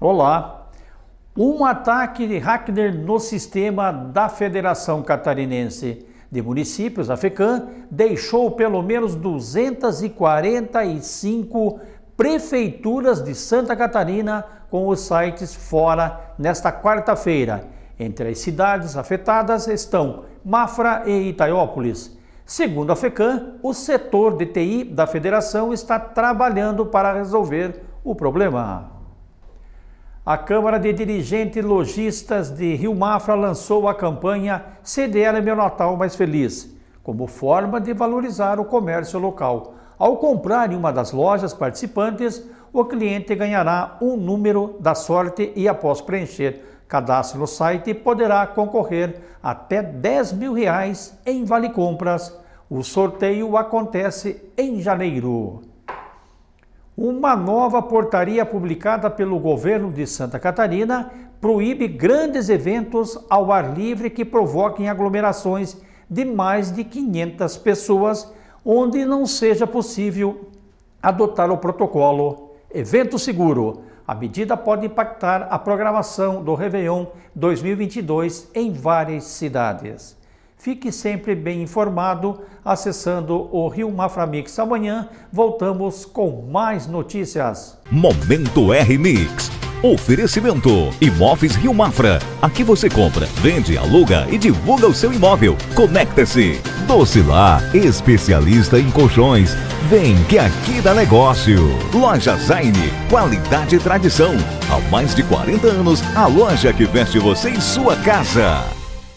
Olá! Um ataque de hacker no sistema da Federação Catarinense de Municípios, a FECAM, deixou pelo menos 245 prefeituras de Santa Catarina com os sites fora nesta quarta-feira. Entre as cidades afetadas estão Mafra e Itaiópolis. Segundo a FECAM, o setor de TI da federação está trabalhando para resolver o problema. A Câmara de Dirigentes Logistas de Rio Mafra lançou a campanha CDL Meu Natal Mais Feliz, como forma de valorizar o comércio local. Ao comprar em uma das lojas participantes, o cliente ganhará um número da sorte e, após preencher cadastro no site, poderá concorrer até 10 mil reais em vale compras. O sorteio acontece em janeiro. Uma nova portaria publicada pelo governo de Santa Catarina proíbe grandes eventos ao ar livre que provoquem aglomerações de mais de 500 pessoas, onde não seja possível adotar o protocolo Evento Seguro. A medida pode impactar a programação do Réveillon 2022 em várias cidades. Fique sempre bem informado acessando o Rio Maframix. Amanhã voltamos com mais notícias. Momento R-Mix. Oferecimento Imóveis Rio Mafra. Aqui você compra, vende, aluga e divulga o seu imóvel. Conecta-se. Docilar, especialista em colchões. Vem que aqui dá negócio. Loja Zaine, qualidade e tradição. Há mais de 40 anos, a loja que veste você em sua casa.